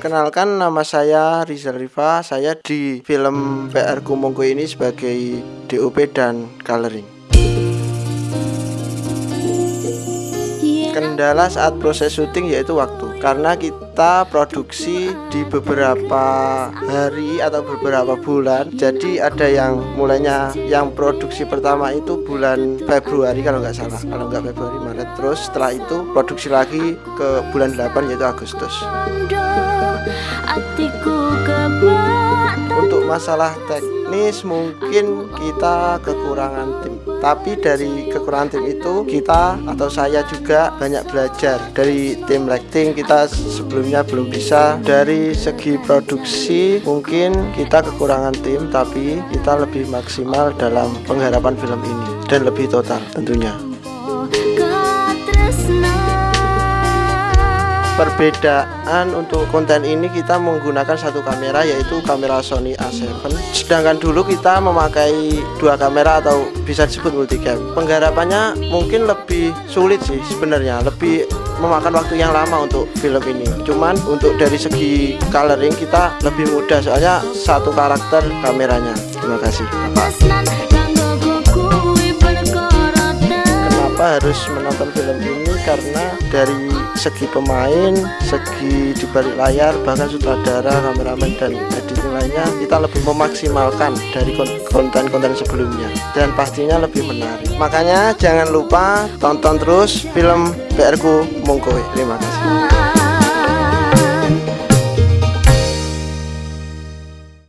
Perkenalkan nama saya Rizal Rifa Saya di film PR Kumongko ini sebagai DOP dan coloring Kendala saat proses syuting yaitu waktu. Karena kita produksi di beberapa hari atau beberapa bulan Jadi ada yang mulainya yang produksi pertama itu bulan Februari kalau nggak salah. Kalau nggak Februari Maret. Terus setelah itu produksi lagi ke bulan 8 yaitu Agustus. Untuk masalah teknis mungkin kita kekurangan tim. Tapi dari kekurangan tim itu kita atau saya juga banyak belajar dari tim lighting kita sebelumnya belum bisa. Dari segi produksi mungkin kita kekurangan tim tapi kita lebih maksimal dalam pengharapan film ini. Dan lebih total tentunya perbedaan untuk konten ini kita menggunakan satu kamera yaitu kamera Sony A7 sedangkan dulu kita memakai dua kamera atau bisa disebut multicam. Penggarapannya mungkin lebih sulit sih sebenarnya lebih memakan waktu yang lama untuk film ini. Cuman untuk dari segi coloring kita lebih mudah soalnya satu karakter kameranya. Terima kasih. Bapak. Harus menonton film ini karena dari segi pemain, segi di balik layar, bahkan sutradara, kameramen dan editing lainnya kita lebih memaksimalkan dari konten-konten sebelumnya dan pastinya lebih menarik. Makanya jangan lupa tonton terus film Mongkowe. Terima kasih.